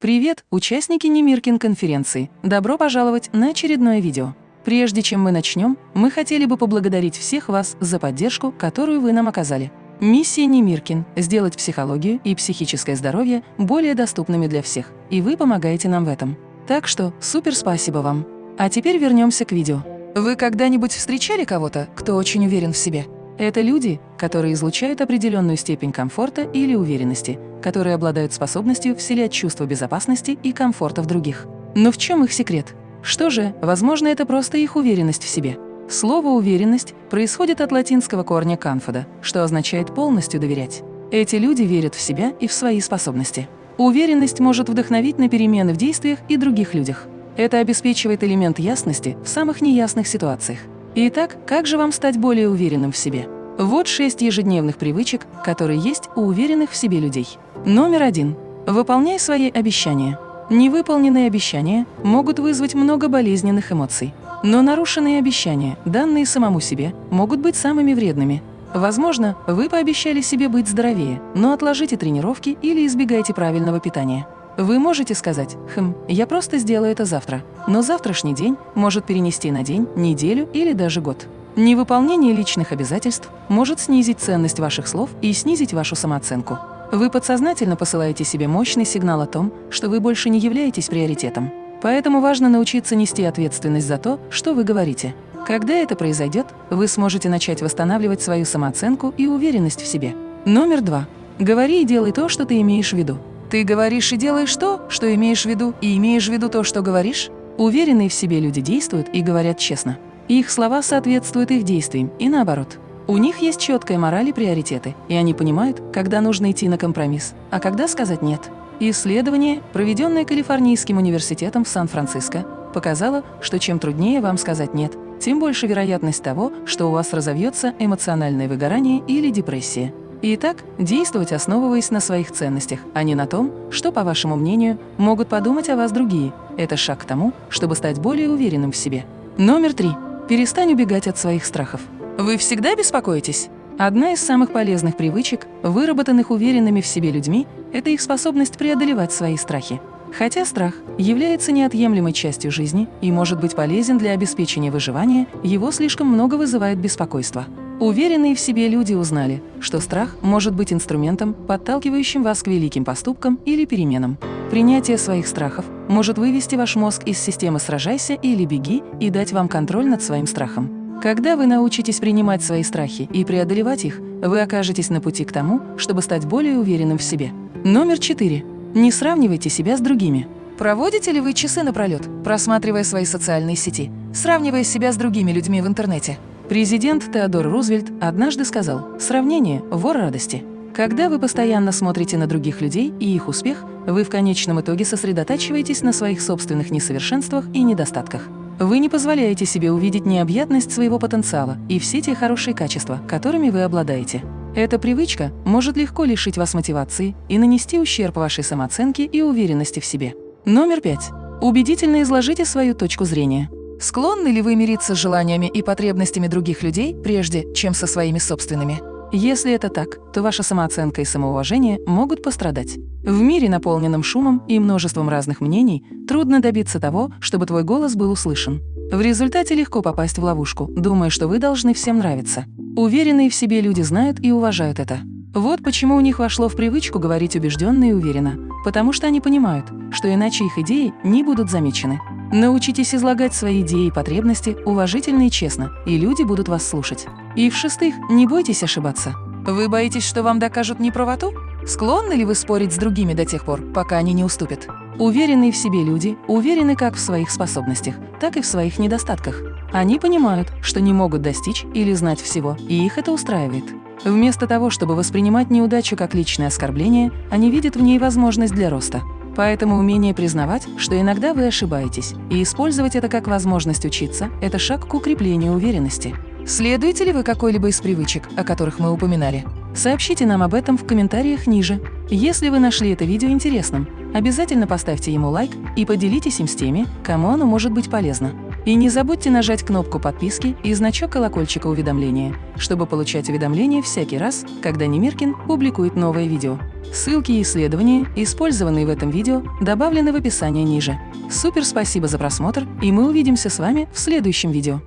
Привет, участники Немиркин конференции! Добро пожаловать на очередное видео. Прежде чем мы начнем, мы хотели бы поблагодарить всех вас за поддержку, которую вы нам оказали. Миссия Немиркин – сделать психологию и психическое здоровье более доступными для всех, и вы помогаете нам в этом. Так что супер спасибо вам! А теперь вернемся к видео. Вы когда-нибудь встречали кого-то, кто очень уверен в себе? Это люди, которые излучают определенную степень комфорта или уверенности, которые обладают способностью вселять чувство безопасности и комфорта в других. Но в чем их секрет? Что же, возможно, это просто их уверенность в себе. Слово «уверенность» происходит от латинского корня «confida», что означает «полностью доверять». Эти люди верят в себя и в свои способности. Уверенность может вдохновить на перемены в действиях и других людях. Это обеспечивает элемент ясности в самых неясных ситуациях. Итак, как же вам стать более уверенным в себе? Вот шесть ежедневных привычек, которые есть у уверенных в себе людей. Номер один. Выполняй свои обещания. Невыполненные обещания могут вызвать много болезненных эмоций. Но нарушенные обещания, данные самому себе, могут быть самыми вредными. Возможно, вы пообещали себе быть здоровее, но отложите тренировки или избегайте правильного питания. Вы можете сказать «Хм, я просто сделаю это завтра», но завтрашний день может перенести на день, неделю или даже год. Невыполнение личных обязательств может снизить ценность ваших слов и снизить вашу самооценку. Вы подсознательно посылаете себе мощный сигнал о том, что вы больше не являетесь приоритетом. Поэтому важно научиться нести ответственность за то, что вы говорите. Когда это произойдет, вы сможете начать восстанавливать свою самооценку и уверенность в себе. Номер два. Говори и делай то, что ты имеешь в виду. Ты говоришь и делаешь то, что имеешь в виду, и имеешь в виду то, что говоришь? Уверенные в себе люди действуют и говорят честно. Их слова соответствуют их действиям, и наоборот. У них есть четкая мораль и приоритеты, и они понимают, когда нужно идти на компромисс, а когда сказать «нет». Исследование, проведенное Калифорнийским университетом в Сан-Франциско, показало, что чем труднее вам сказать «нет», тем больше вероятность того, что у вас разовьется эмоциональное выгорание или депрессия. Итак, действовать, основываясь на своих ценностях, а не на том, что, по вашему мнению, могут подумать о вас другие. Это шаг к тому, чтобы стать более уверенным в себе. Номер три. Перестань убегать от своих страхов. Вы всегда беспокоитесь? Одна из самых полезных привычек, выработанных уверенными в себе людьми, это их способность преодолевать свои страхи. Хотя страх является неотъемлемой частью жизни и может быть полезен для обеспечения выживания, его слишком много вызывает беспокойство. Уверенные в себе люди узнали, что страх может быть инструментом, подталкивающим вас к великим поступкам или переменам. Принятие своих страхов может вывести ваш мозг из системы «сражайся» или «беги» и дать вам контроль над своим страхом. Когда вы научитесь принимать свои страхи и преодолевать их, вы окажетесь на пути к тому, чтобы стать более уверенным в себе. Номер четыре. Не сравнивайте себя с другими. Проводите ли вы часы напролет, просматривая свои социальные сети, сравнивая себя с другими людьми в интернете? Президент Теодор Рузвельт однажды сказал «Сравнение – вор радости». Когда вы постоянно смотрите на других людей и их успех, вы в конечном итоге сосредотачиваетесь на своих собственных несовершенствах и недостатках. Вы не позволяете себе увидеть необъятность своего потенциала и все те хорошие качества, которыми вы обладаете. Эта привычка может легко лишить вас мотивации и нанести ущерб вашей самооценке и уверенности в себе. Номер пять. Убедительно изложите свою точку зрения. Склонны ли вы мириться с желаниями и потребностями других людей, прежде чем со своими собственными? Если это так, то ваша самооценка и самоуважение могут пострадать. В мире, наполненном шумом и множеством разных мнений, трудно добиться того, чтобы твой голос был услышан. В результате легко попасть в ловушку, думая, что вы должны всем нравиться. Уверенные в себе люди знают и уважают это. Вот почему у них вошло в привычку говорить убежденно и уверенно, потому что они понимают, что иначе их идеи не будут замечены. Научитесь излагать свои идеи и потребности уважительно и честно, и люди будут вас слушать. И в-шестых, не бойтесь ошибаться. Вы боитесь, что вам докажут неправоту? Склонны ли вы спорить с другими до тех пор, пока они не уступят? Уверенные в себе люди уверены как в своих способностях, так и в своих недостатках. Они понимают, что не могут достичь или знать всего, и их это устраивает. Вместо того, чтобы воспринимать неудачу как личное оскорбление, они видят в ней возможность для роста. Поэтому умение признавать, что иногда вы ошибаетесь, и использовать это как возможность учиться – это шаг к укреплению уверенности. Следуете ли вы какой-либо из привычек, о которых мы упоминали? Сообщите нам об этом в комментариях ниже. Если вы нашли это видео интересным, обязательно поставьте ему лайк и поделитесь им с теми, кому оно может быть полезно. И не забудьте нажать кнопку подписки и значок колокольчика уведомления, чтобы получать уведомления всякий раз, когда Немиркин публикует новое видео. Ссылки и исследования, использованные в этом видео, добавлены в описании ниже. Супер спасибо за просмотр, и мы увидимся с вами в следующем видео.